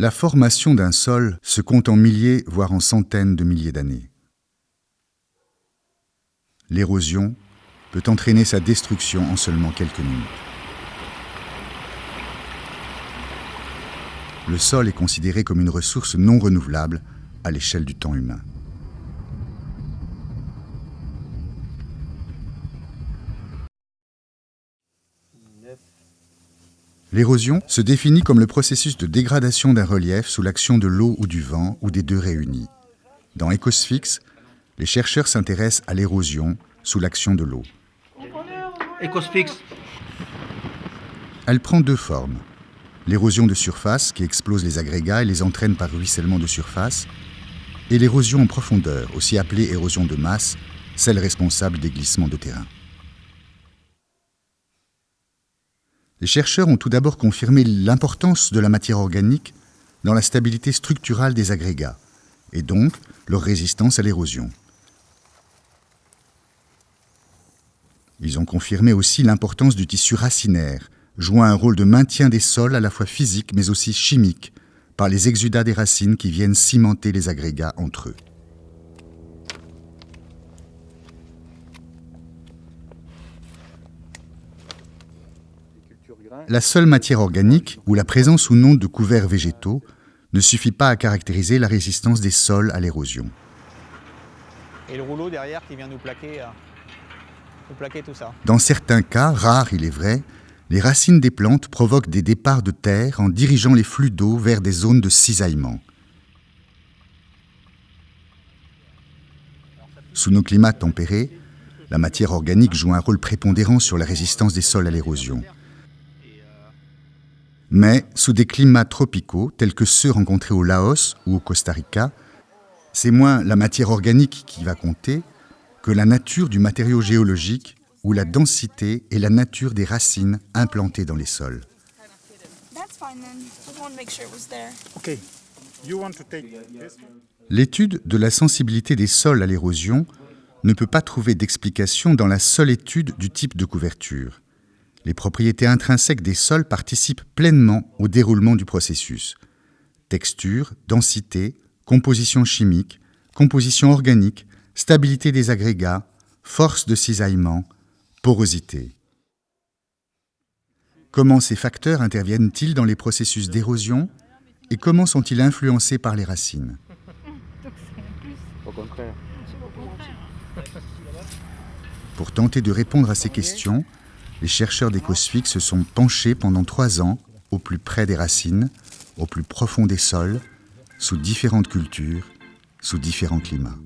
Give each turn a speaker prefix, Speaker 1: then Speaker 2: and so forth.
Speaker 1: La formation d'un sol se compte en milliers, voire en centaines de milliers d'années. L'érosion peut entraîner sa destruction en seulement quelques minutes. Le sol est considéré comme une ressource non renouvelable à l'échelle du temps humain. L'érosion se définit comme le processus de dégradation d'un relief sous l'action de l'eau ou du vent ou des deux réunis. Dans Ecosphyx, les chercheurs s'intéressent à l'érosion sous l'action de l'eau. Elle prend deux formes. L'érosion de surface qui explose les agrégats et les entraîne par ruissellement de surface, et l'érosion en profondeur, aussi appelée érosion de masse, celle responsable des glissements de terrain. Les chercheurs ont tout d'abord confirmé l'importance de la matière organique dans la stabilité structurale des agrégats, et donc leur résistance à l'érosion. Ils ont confirmé aussi l'importance du tissu racinaire, jouant un rôle de maintien des sols à la fois physique mais aussi chimique, par les exudats des racines qui viennent cimenter les agrégats entre eux. La seule matière organique ou la présence ou non de couverts végétaux ne suffit pas à caractériser la résistance des sols à l'érosion.
Speaker 2: Et le rouleau derrière qui vient nous plaquer, euh, nous plaquer tout ça.
Speaker 1: Dans certains cas, rares il est vrai, les racines des plantes provoquent des départs de terre en dirigeant les flux d'eau vers des zones de cisaillement. Sous nos climats tempérés, la matière organique joue un rôle prépondérant sur la résistance des sols à l'érosion. Mais sous des climats tropicaux, tels que ceux rencontrés au Laos ou au Costa Rica, c'est moins la matière organique qui va compter que la nature du matériau géologique ou la densité et la nature des racines implantées dans les sols. L'étude de la sensibilité des sols à l'érosion ne peut pas trouver d'explication dans la seule étude du type de couverture les propriétés intrinsèques des sols participent pleinement au déroulement du processus. Texture, densité, composition chimique, composition organique, stabilité des agrégats, force de cisaillement, porosité. Comment ces facteurs interviennent-ils dans les processus d'érosion et comment sont-ils influencés par les racines? Pour tenter de répondre à ces questions, les chercheurs d'Ecosfix se sont penchés pendant trois ans au plus près des racines, au plus profond des sols, sous différentes cultures, sous différents climats.